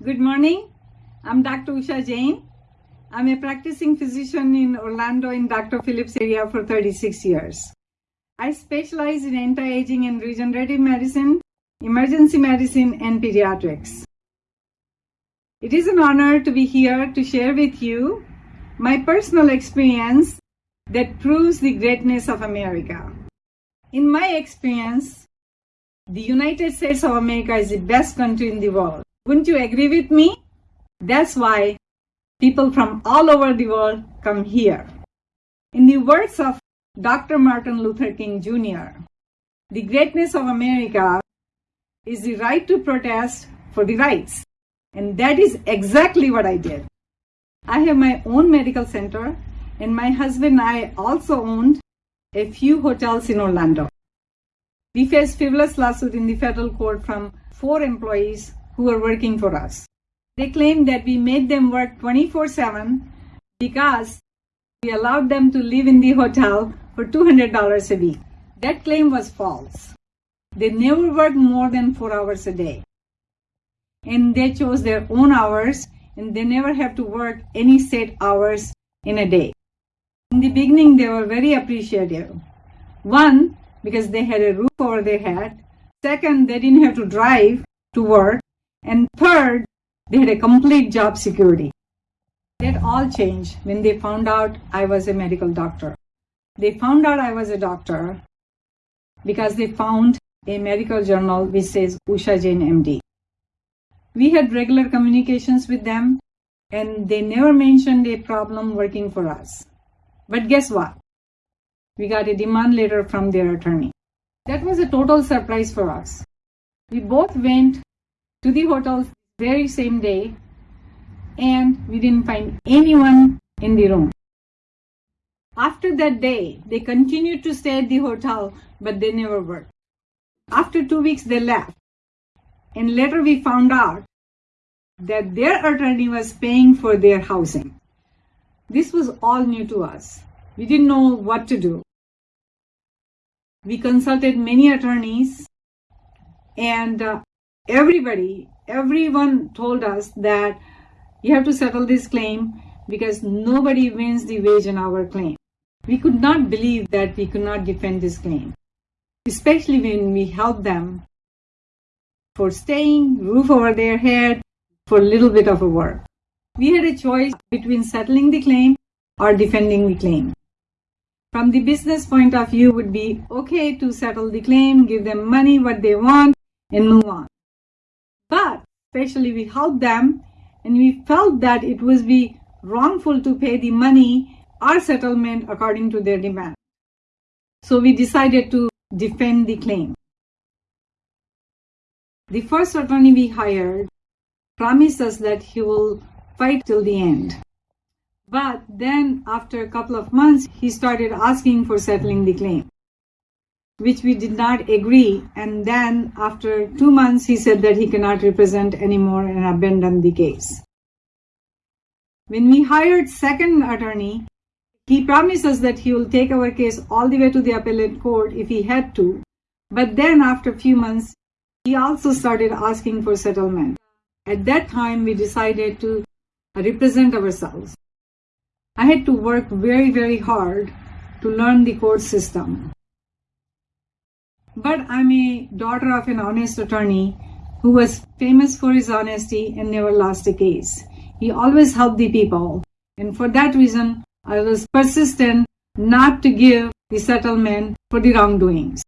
Good morning. I'm Dr. Usha Jain. I'm a practicing physician in Orlando in Dr. Phillips area for 36 years. I specialize in anti-aging and regenerative medicine, emergency medicine, and pediatrics. It is an honor to be here to share with you my personal experience that proves the greatness of America. In my experience, the United States of America is the best country in the world. Wouldn't you agree with me? That's why people from all over the world come here. In the words of Dr. Martin Luther King Jr., the greatness of America is the right to protest for the rights. And that is exactly what I did. I have my own medical center, and my husband and I also owned a few hotels in Orlando. We faced frivolous lawsuit in the federal court from four employees who were working for us. They claimed that we made them work 24-7 because we allowed them to live in the hotel for $200 a week. That claim was false. They never worked more than four hours a day. And they chose their own hours and they never have to work any set hours in a day. In the beginning, they were very appreciative. One, because they had a roof over their head. Second, they didn't have to drive to work. And third, they had a complete job security. That all changed when they found out I was a medical doctor. They found out I was a doctor because they found a medical journal which says Usha Jain MD. We had regular communications with them and they never mentioned a problem working for us. But guess what? We got a demand letter from their attorney. That was a total surprise for us. We both went to the hotel very same day and we didn't find anyone in the room. After that day, they continued to stay at the hotel, but they never worked. After two weeks, they left. And later we found out that their attorney was paying for their housing. This was all new to us. We didn't know what to do. We consulted many attorneys and uh, everybody, everyone told us that you have to settle this claim because nobody wins the wage and hour claim. We could not believe that we could not defend this claim, especially when we helped them for staying, roof over their head, for a little bit of a work. We had a choice between settling the claim or defending the claim. From the business point of view would be okay to settle the claim, give them money, what they want, and move on. But especially we helped them and we felt that it would be wrongful to pay the money or settlement according to their demand. So we decided to defend the claim. The first attorney we hired promised us that he will fight till the end. But then after a couple of months, he started asking for settling the claim, which we did not agree. And then after two months, he said that he cannot represent anymore and abandoned the case. When we hired second attorney, he promised us that he will take our case all the way to the appellate court if he had to. But then after a few months, he also started asking for settlement. At that time, we decided to represent ourselves. I had to work very, very hard to learn the court system. But I'm a daughter of an honest attorney who was famous for his honesty and never lost a case. He always helped the people. And for that reason, I was persistent not to give the settlement for the wrongdoings.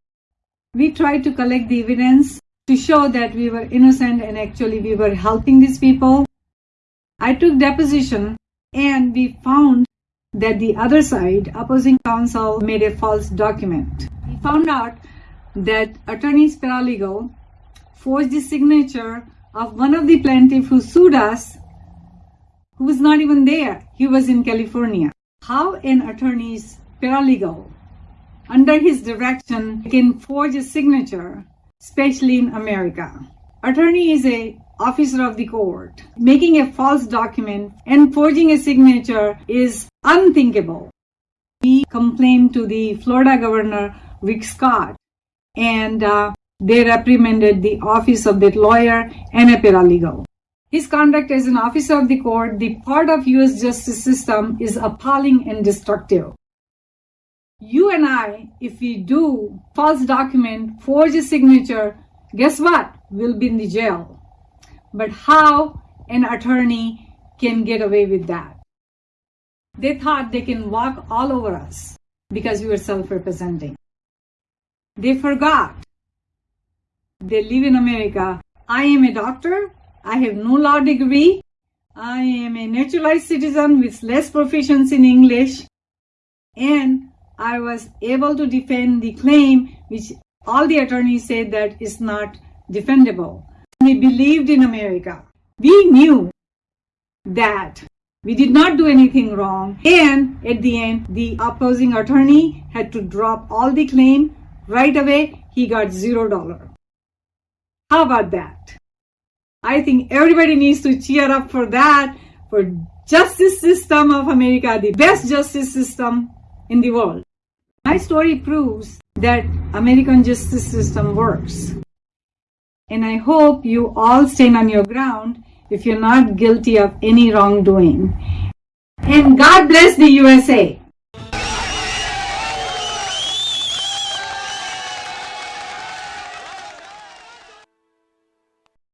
We tried to collect the evidence to show that we were innocent and actually we were helping these people. I took deposition and we found that the other side, opposing counsel, made a false document. We found out that attorney's paralegal forged the signature of one of the plaintiffs who sued us, who was not even there. He was in California. How an attorney's paralegal, under his direction, can forge a signature especially in America. Attorney is a officer of the court. Making a false document and forging a signature is unthinkable. We complained to the Florida governor, Rick Scott, and uh, they reprimanded the office of that lawyer and a paralegal. His conduct as an officer of the court, the part of US justice system is appalling and destructive. You and I, if we do false document, forge a signature, guess what? We'll be in the jail. But how an attorney can get away with that? They thought they can walk all over us because we were self-representing. They forgot. They live in America. I am a doctor. I have no law degree. I am a naturalized citizen with less proficiency in English. And I was able to defend the claim which all the attorneys said that is not defendable. We believed in America. We knew that we did not do anything wrong. And at the end, the opposing attorney had to drop all the claim right away. He got zero dollar. How about that? I think everybody needs to cheer up for that, for justice system of America, the best justice system in the world. My story proves that American justice system works. And I hope you all stand on your ground if you're not guilty of any wrongdoing. And God bless the USA.